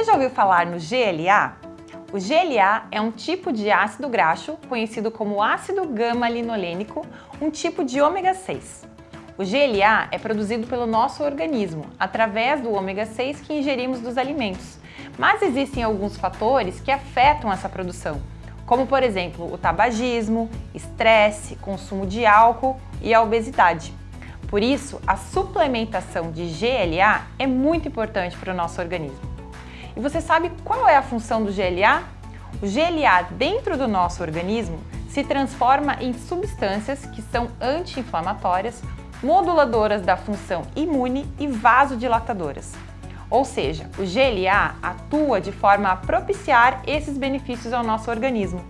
Você já ouviu falar no GLA? O GLA é um tipo de ácido graxo conhecido como ácido gama-linolênico, um tipo de ômega 6. O GLA é produzido pelo nosso organismo, através do ômega 6 que ingerimos dos alimentos. Mas existem alguns fatores que afetam essa produção, como por exemplo o tabagismo, estresse, consumo de álcool e a obesidade. Por isso, a suplementação de GLA é muito importante para o nosso organismo. E você sabe qual é a função do GLA? O GLA dentro do nosso organismo se transforma em substâncias que são anti-inflamatórias, moduladoras da função imune e vasodilatadoras. Ou seja, o GLA atua de forma a propiciar esses benefícios ao nosso organismo.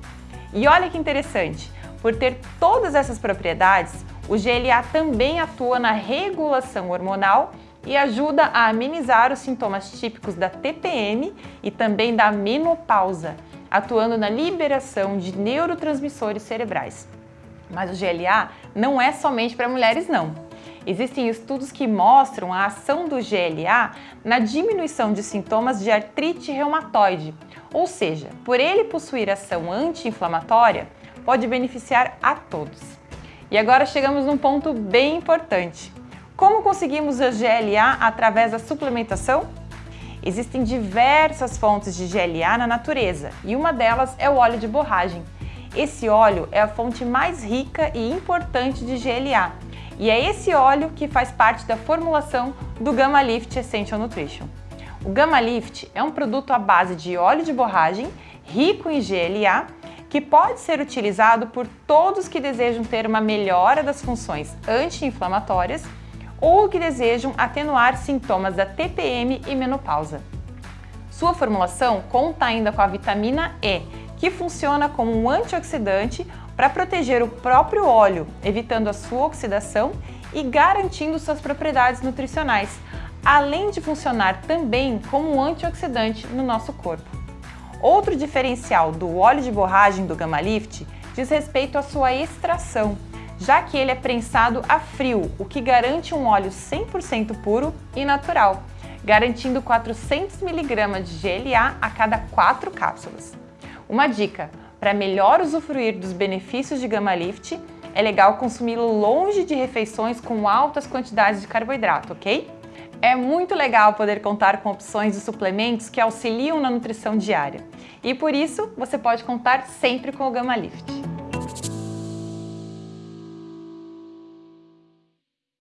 E olha que interessante, por ter todas essas propriedades, o GLA também atua na regulação hormonal e ajuda a amenizar os sintomas típicos da TPM e também da menopausa, atuando na liberação de neurotransmissores cerebrais. Mas o GLA não é somente para mulheres não. Existem estudos que mostram a ação do GLA na diminuição de sintomas de artrite reumatoide, ou seja, por ele possuir ação anti-inflamatória, pode beneficiar a todos. E agora chegamos num ponto bem importante. Como conseguimos a GLA através da suplementação? Existem diversas fontes de GLA na natureza e uma delas é o óleo de borragem. Esse óleo é a fonte mais rica e importante de GLA e é esse óleo que faz parte da formulação do Gamma Lift Essential Nutrition. O Gamma Lift é um produto à base de óleo de borragem rico em GLA que pode ser utilizado por todos que desejam ter uma melhora das funções anti-inflamatórias ou que desejam atenuar sintomas da TPM e menopausa. Sua formulação conta ainda com a vitamina E, que funciona como um antioxidante para proteger o próprio óleo, evitando a sua oxidação e garantindo suas propriedades nutricionais, além de funcionar também como um antioxidante no nosso corpo. Outro diferencial do óleo de borragem do Gamma Lift diz respeito à sua extração, já que ele é prensado a frio, o que garante um óleo 100% puro e natural, garantindo 400 mg de GLA a cada 4 cápsulas. Uma dica, para melhor usufruir dos benefícios de Gamma Lift, é legal consumi-lo longe de refeições com altas quantidades de carboidrato, ok? É muito legal poder contar com opções de suplementos que auxiliam na nutrição diária. E por isso, você pode contar sempre com o Gamma Lift.